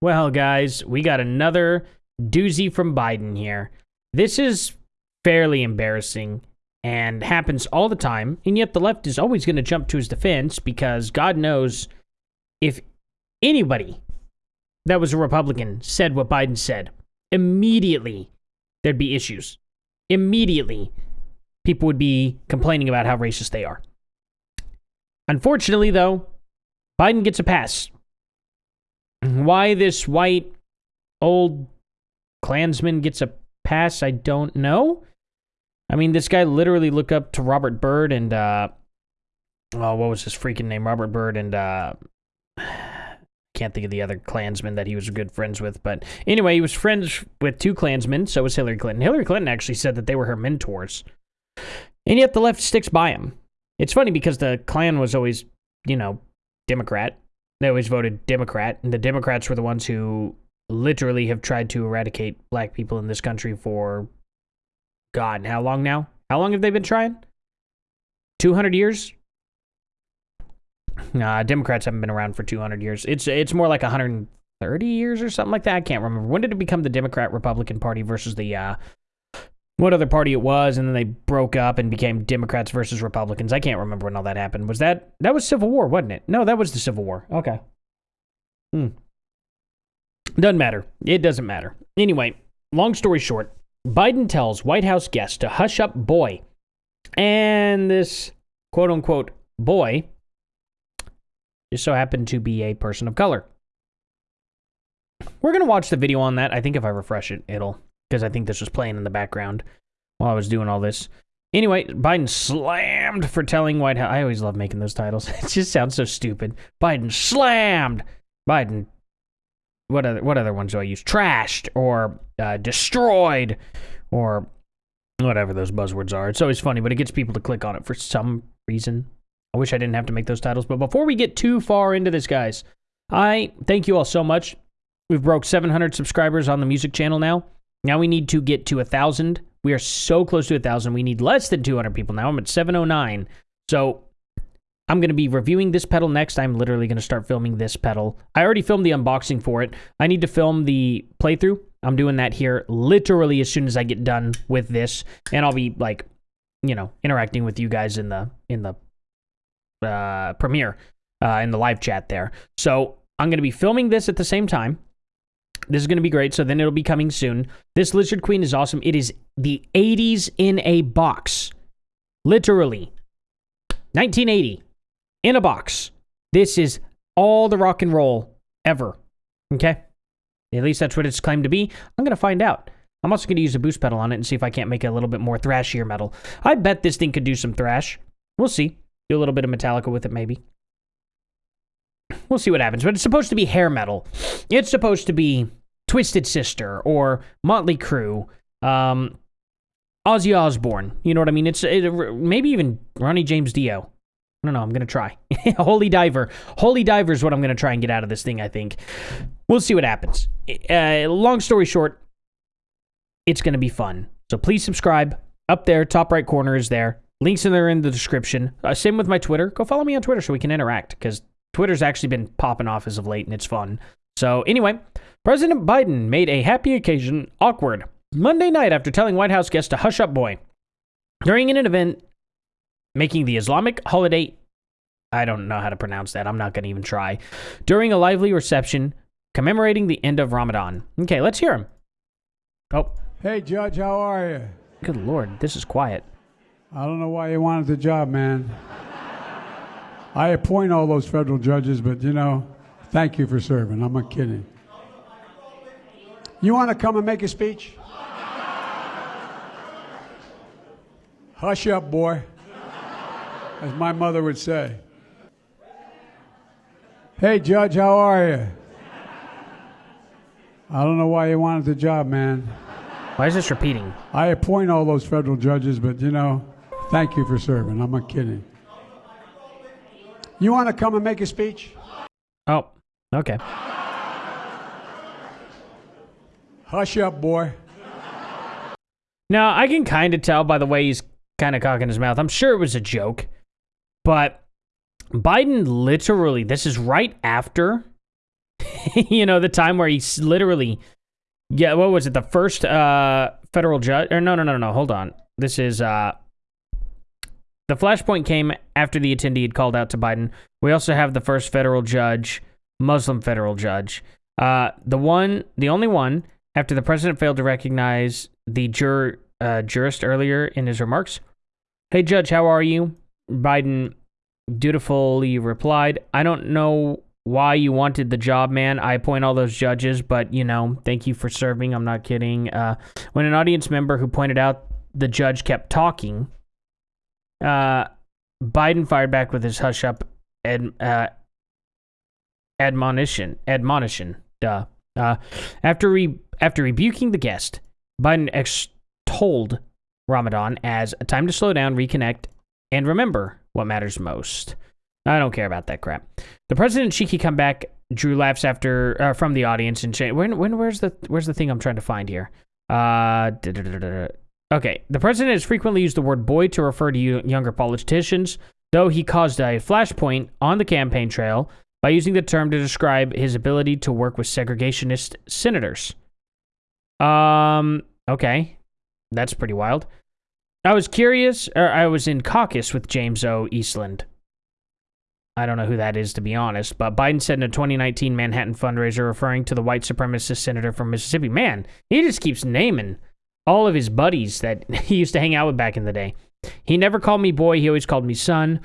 Well, guys, we got another doozy from Biden here. This is fairly embarrassing and happens all the time, and yet the left is always going to jump to his defense because God knows if anybody that was a Republican said what Biden said, immediately there'd be issues. Immediately, people would be complaining about how racist they are. Unfortunately, though, Biden gets a pass. Why this white old Klansman gets a pass, I don't know. I mean, this guy literally looked up to Robert Byrd and, uh, oh, what was his freaking name? Robert Byrd and, uh, can't think of the other Klansmen that he was good friends with. But anyway, he was friends with two Klansmen, so was Hillary Clinton. Hillary Clinton actually said that they were her mentors. And yet the left sticks by him. It's funny because the Klan was always, you know, Democrat. They always voted Democrat, and the Democrats were the ones who literally have tried to eradicate black people in this country for God, how long now? How long have they been trying? 200 years? Nah, Democrats haven't been around for 200 years. It's it's more like 130 years or something like that. I can't remember. When did it become the Democrat Republican Party versus the uh what other party it was and then they broke up and became Democrats versus Republicans. I can't remember when all that happened. Was that that was Civil War, wasn't it? No, that was the Civil War. Okay. Hmm. Doesn't matter. It doesn't matter. Anyway, long story short, Biden tells White House guests to hush up boy. And this quote unquote boy just so happened to be a person of color. We're going to watch the video on that. I think if I refresh it, it'll, because I think this was playing in the background while I was doing all this. Anyway, Biden slammed for telling White House. I always love making those titles. It just sounds so stupid. Biden slammed. Biden. What other what other ones do I use? Trashed or uh, destroyed or whatever those buzzwords are. It's always funny, but it gets people to click on it for some reason. I wish I didn't have to make those titles. But before we get too far into this, guys, I thank you all so much. We've broke 700 subscribers on the music channel now. Now we need to get to a thousand. We are so close to a thousand. We need less than 200 people now. I'm at 709. So I'm going to be reviewing this pedal next. I'm literally going to start filming this pedal. I already filmed the unboxing for it. I need to film the playthrough. I'm doing that here literally as soon as I get done with this, and I'll be like, you know, interacting with you guys in the in the uh, premiere uh, in the live chat there. So I'm going to be filming this at the same time. This is going to be great. So then it'll be coming soon. This Lizard Queen is awesome. It is the 80s in a box. Literally. 1980 in a box. This is all the rock and roll ever. Okay? At least that's what it's claimed to be. I'm going to find out. I'm also going to use a boost pedal on it and see if I can't make it a little bit more thrashier metal. I bet this thing could do some thrash. We'll see. Do a little bit of Metallica with it, maybe. We'll see what happens. But it's supposed to be hair metal. It's supposed to be Twisted Sister or Motley Crue, um, Ozzy Osbourne. You know what I mean? It's it, maybe even Ronnie James Dio. I don't know. I'm to try. Holy Diver. Holy Diver is what I'm to try and get out of this thing, I think. We'll see what happens. Uh, long story short, it's to be fun. So please subscribe. Up there, top right corner is there. Links in there in the description. Uh, same with my Twitter. Go follow me on Twitter so we can interact because Twitter's actually been popping off as of late and it's fun. So, anyway, President Biden made a happy occasion awkward Monday night after telling White House guests to hush up boy. During an event making the Islamic holiday, I don't know how to pronounce that. I'm not going to even try. During a lively reception commemorating the end of Ramadan. Okay, let's hear him. Oh. Hey, Judge, how are you? Good Lord, this is quiet. I don't know why you wanted the job, man. I appoint all those federal judges, but you know, thank you for serving. I'm not kidding. You want to come and make a speech? Hush up, boy, as my mother would say. Hey, Judge, how are you? I don't know why you wanted the job, man. Why is this repeating? I appoint all those federal judges, but you know, Thank you for serving. I'm not kidding. You want to come and make a speech? Oh, okay. Hush up, boy. Now, I can kind of tell by the way he's kind of cocking his mouth. I'm sure it was a joke, but Biden literally, this is right after you know, the time where he's literally, yeah, what was it? The first uh, federal judge, or no, no, no, no, hold on. This is, uh, the flashpoint came after the attendee had called out to Biden. We also have the first federal judge, Muslim federal judge. Uh, the one, the only one, after the president failed to recognize the uh, jurist earlier in his remarks. Hey, Judge, how are you? Biden dutifully replied, I don't know why you wanted the job, man. I appoint all those judges, but you know, thank you for serving. I'm not kidding. Uh, when an audience member who pointed out the judge kept talking, uh, Biden fired back with his hush up ad, uh, admonition. Admonition. Duh. Uh, after re- after rebuking the guest, Biden extolled Ramadan as a time to slow down, reconnect, and remember what matters most. I don't care about that crap. The president cheeky comeback drew laughs after uh, from the audience and cha- when when where's the where's the thing I'm trying to find here? Uh, okay, the president has frequently used the word boy to refer to younger politicians, though he caused a flashpoint on the campaign trail by using the term to describe his ability to work with segregationist senators. Um, okay, that's pretty wild. I was curious, or I was in caucus with James O. Eastland. I don't know who that is, to be honest, but Biden said in a 2019 Manhattan fundraiser referring to the white supremacist senator from Mississippi. Man, he just keeps naming all of his buddies that he used to hang out with back in the day. He never called me boy, he always called me son.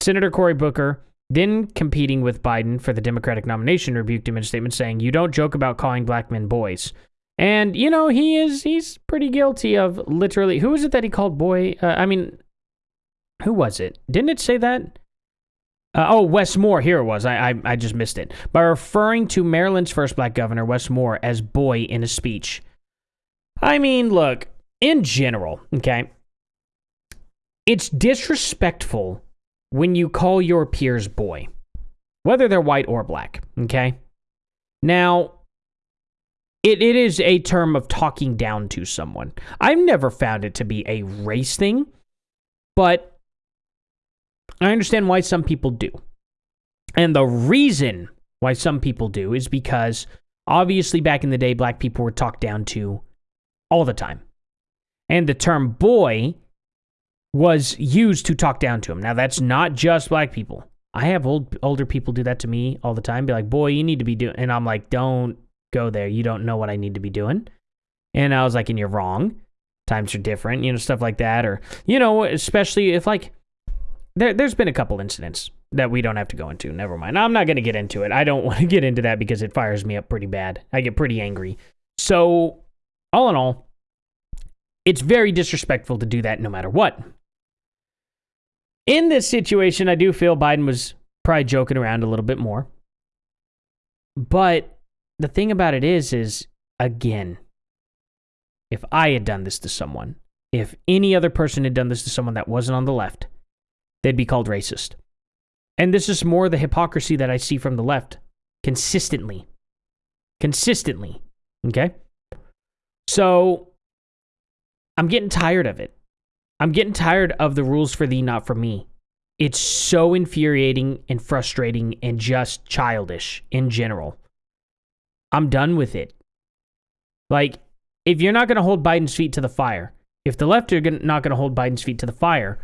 Senator Cory Booker, then competing with Biden for the Democratic nomination, rebuked him in a statement saying, You don't joke about calling black men boys. And you know he is he's pretty guilty of literally. Who was it that he called boy? Uh, I mean, who was it? Didn't it say that? Uh, oh, Wes Moore. Here it was. I, I I just missed it by referring to Maryland's first black governor, Wes Moore, as boy in a speech. I mean, look. In general, okay, it's disrespectful when you call your peers boy, whether they're white or black. Okay. Now, it, it is a term of talking down to someone. I've never found it to be a race thing, but I understand why some people do. And the reason why some people do is because obviously back in the day, black people were talked down to all the time. And the term boy was used to talk down to him. Now, that's not just black people. I have old older people do that to me all the time. Be like, "Boy, you need to be doing," and I'm like, "Don't go there. You don't know what I need to be doing. And I was like, and you're wrong. Times are different, you know, stuff like that. Or, you know, especially if like, there, there's been a couple incidents that we don't have to go into. Never mind. I'm not going to get into it. I don't want to get into that because it fires me up pretty bad. I get pretty angry. So, all in all, it's very disrespectful to do that no matter what. In this situation, I do feel Biden was probably joking around a little bit more. But the thing about it is, is again, if I had done this to someone, if any other person had done this to someone that wasn't on the left, they'd be called racist. And this is more the hypocrisy that I see from the left consistently. Consistently. Okay? So I'm getting tired of it. I'm getting tired of the rules for thee, not for me. It's so infuriating and frustrating and just childish in general. I'm done with it. Like, if you're not going to hold Biden's feet to the fire, if the left are not going to hold Biden's feet to the fire,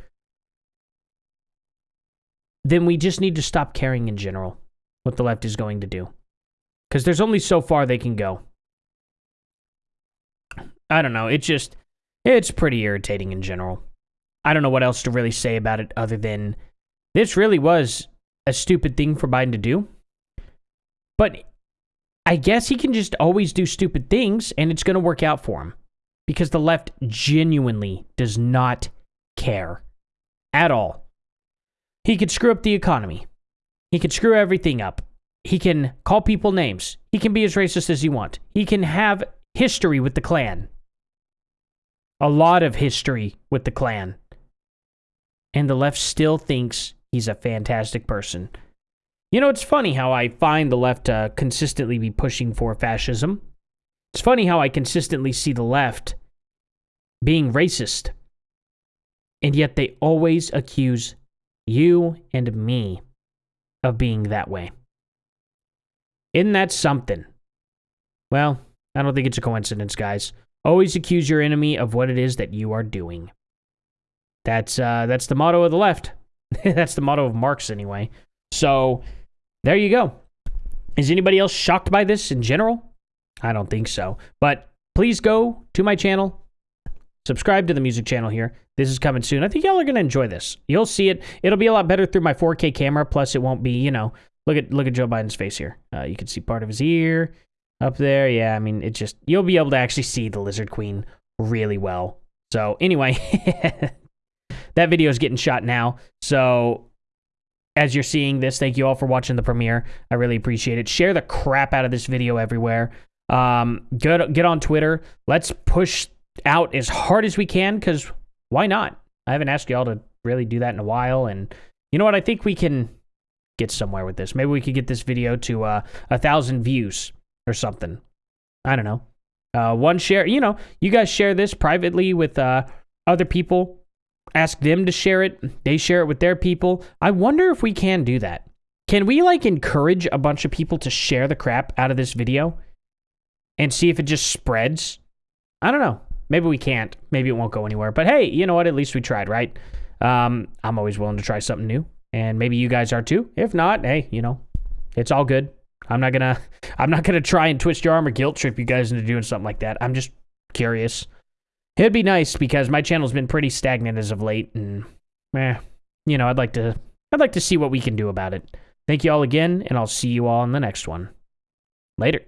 then we just need to stop caring in general what the left is going to do. Because there's only so far they can go. I don't know. It's just, it's pretty irritating in general. I don't know what else to really say about it other than this really was a stupid thing for Biden to do. But I guess he can just always do stupid things and it's going to work out for him because the left genuinely does not care at all. He could screw up the economy. He could screw everything up. He can call people names. He can be as racist as he wants. He can have history with the Klan. A lot of history with the Klan. And the left still thinks he's a fantastic person. You know, it's funny how I find the left uh, consistently be pushing for fascism. It's funny how I consistently see the left being racist. And yet they always accuse you and me of being that way. Isn't that something? Well, I don't think it's a coincidence, guys. Always accuse your enemy of what it is that you are doing. That's uh, that's the motto of the left. that's the motto of Marx, anyway. So there you go. Is anybody else shocked by this in general? I don't think so. But please go to my channel, subscribe to the music channel here. This is coming soon. I think y'all are gonna enjoy this. You'll see it. It'll be a lot better through my 4K camera. Plus, it won't be, you know, look at look at Joe Biden's face here. Uh, you can see part of his ear up there. Yeah, I mean, it just you'll be able to actually see the Lizard Queen really well. So anyway, that video is getting shot now. So as you're seeing this, thank you all for watching the premiere. I really appreciate it. Share the crap out of this video everywhere. Um, get get on Twitter. Let's push out as hard as we can because why not? I haven't asked y'all to really do that in a while, and you know what? I think we can get somewhere with this. Maybe we could get this video to uh, a thousand views or something. I don't know. Uh, one share. You know, you guys share this privately with uh, other people. Ask them to share it. They share it with their people. I wonder if we can do that. Can we like encourage a bunch of people to share the crap out of this video? and see if it just spreads. I don't know. Maybe we can't. Maybe it won't go anywhere. But hey, you know what? At least we tried, right? Um, I'm always willing to try something new, and maybe you guys are too. If not, hey, you know, it's all good. I'm not gonna, I'm not gonna try and twist your arm or guilt trip you guys into doing something like that. I'm just curious. It'd be nice because my channel's been pretty stagnant as of late, and eh, you know, I'd like to, I'd like to see what we can do about it. Thank you all again, and I'll see you all in the next one. Later.